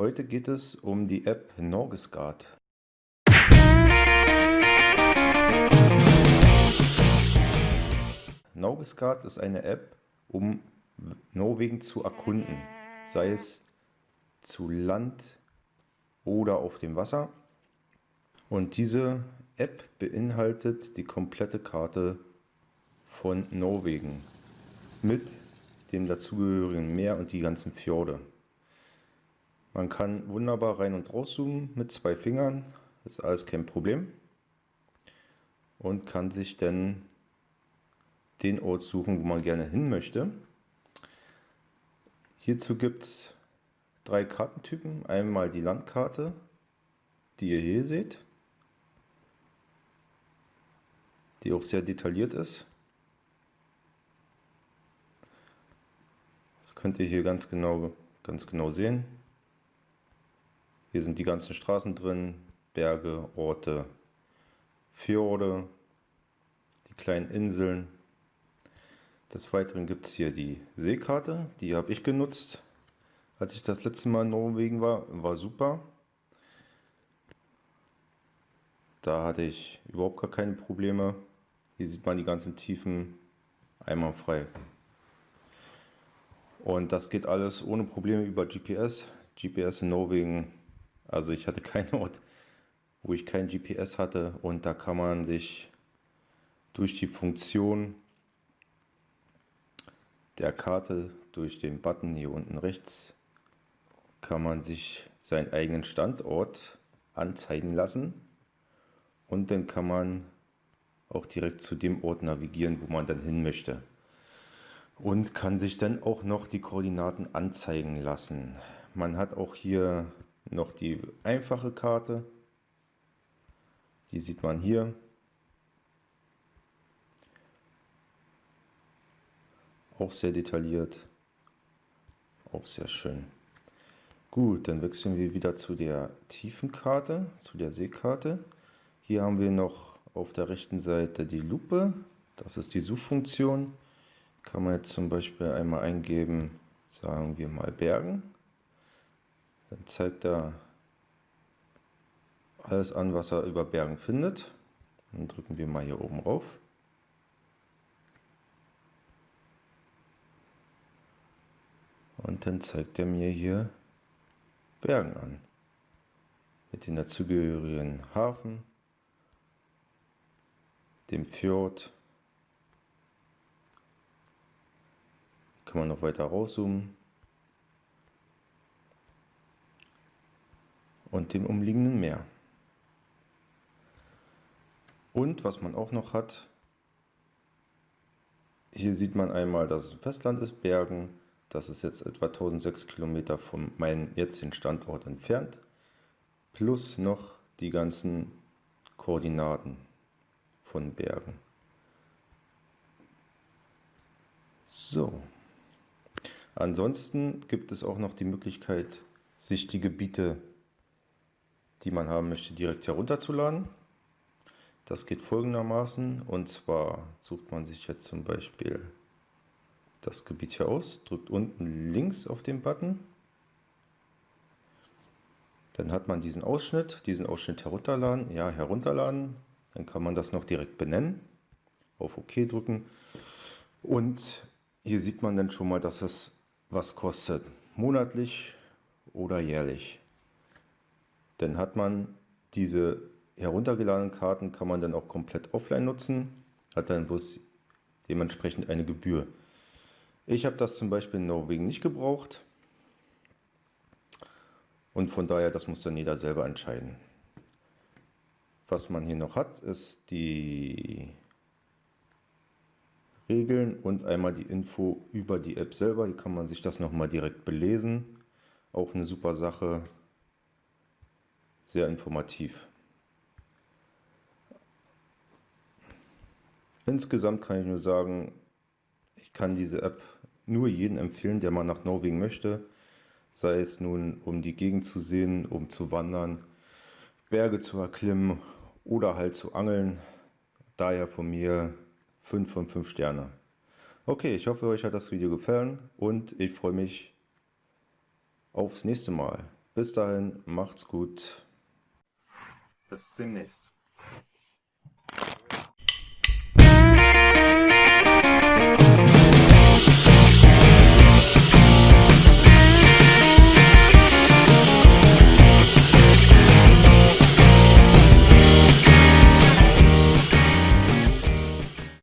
Heute geht es um die App Norgesguard. Norgesguard ist eine App, um Norwegen zu erkunden, sei es zu Land oder auf dem Wasser. Und diese App beinhaltet die komplette Karte von Norwegen mit dem dazugehörigen Meer und die ganzen Fjorde. Man kann wunderbar rein und rauszoomen mit zwei Fingern, das ist alles kein Problem. Und kann sich dann den Ort suchen, wo man gerne hin möchte. Hierzu gibt es drei Kartentypen. Einmal die Landkarte, die ihr hier seht, die auch sehr detailliert ist. Das könnt ihr hier ganz genau, ganz genau sehen. Hier sind die ganzen Straßen drin, Berge, Orte, Fjorde, die kleinen Inseln. Des Weiteren gibt es hier die Seekarte, die habe ich genutzt, als ich das letzte Mal in Norwegen war. War super. Da hatte ich überhaupt gar keine Probleme. Hier sieht man die ganzen Tiefen einwandfrei. Und das geht alles ohne Probleme über GPS. GPS in Norwegen also ich hatte keinen Ort, wo ich kein GPS hatte und da kann man sich durch die Funktion der Karte, durch den Button hier unten rechts, kann man sich seinen eigenen Standort anzeigen lassen und dann kann man auch direkt zu dem Ort navigieren, wo man dann hin möchte. Und kann sich dann auch noch die Koordinaten anzeigen lassen. Man hat auch hier noch die einfache Karte. Die sieht man hier. Auch sehr detailliert. Auch sehr schön. Gut, dann wechseln wir wieder zu der Tiefenkarte, zu der Seekarte. Hier haben wir noch auf der rechten Seite die Lupe. Das ist die Suchfunktion. Kann man jetzt zum Beispiel einmal eingeben, sagen wir mal Bergen. Dann zeigt er alles an, was er über Bergen findet. Dann drücken wir mal hier oben rauf. Und dann zeigt er mir hier Bergen an. Mit den dazugehörigen Hafen, dem Fjord. Kann man noch weiter rauszoomen. Und dem umliegenden Meer. Und was man auch noch hat, hier sieht man einmal, dass es Festland ist, Bergen. Das ist jetzt etwa 1006 Kilometer von meinem jetzigen Standort entfernt. Plus noch die ganzen Koordinaten von Bergen. So. Ansonsten gibt es auch noch die Möglichkeit, sich die Gebiete die man haben möchte, direkt herunterzuladen. Das geht folgendermaßen und zwar sucht man sich jetzt zum Beispiel das Gebiet hier aus, drückt unten links auf den Button. Dann hat man diesen Ausschnitt, diesen Ausschnitt herunterladen, ja herunterladen. Dann kann man das noch direkt benennen, auf OK drücken und hier sieht man dann schon mal, dass es was kostet, monatlich oder jährlich. Dann hat man diese heruntergeladenen Karten, kann man dann auch komplett offline nutzen, hat dann bloß dementsprechend eine Gebühr. Ich habe das zum Beispiel in Norwegen nicht gebraucht und von daher, das muss dann jeder selber entscheiden. Was man hier noch hat, ist die Regeln und einmal die Info über die App selber. Hier kann man sich das nochmal direkt belesen. Auch eine super Sache, sehr informativ. Insgesamt kann ich nur sagen, ich kann diese App nur jedem empfehlen, der mal nach Norwegen möchte. Sei es nun, um die Gegend zu sehen, um zu wandern, Berge zu erklimmen oder halt zu angeln. Daher von mir 5 von 5 Sterne. Okay, ich hoffe, euch hat das Video gefallen und ich freue mich aufs nächste Mal. Bis dahin, macht's gut. Bis demnächst.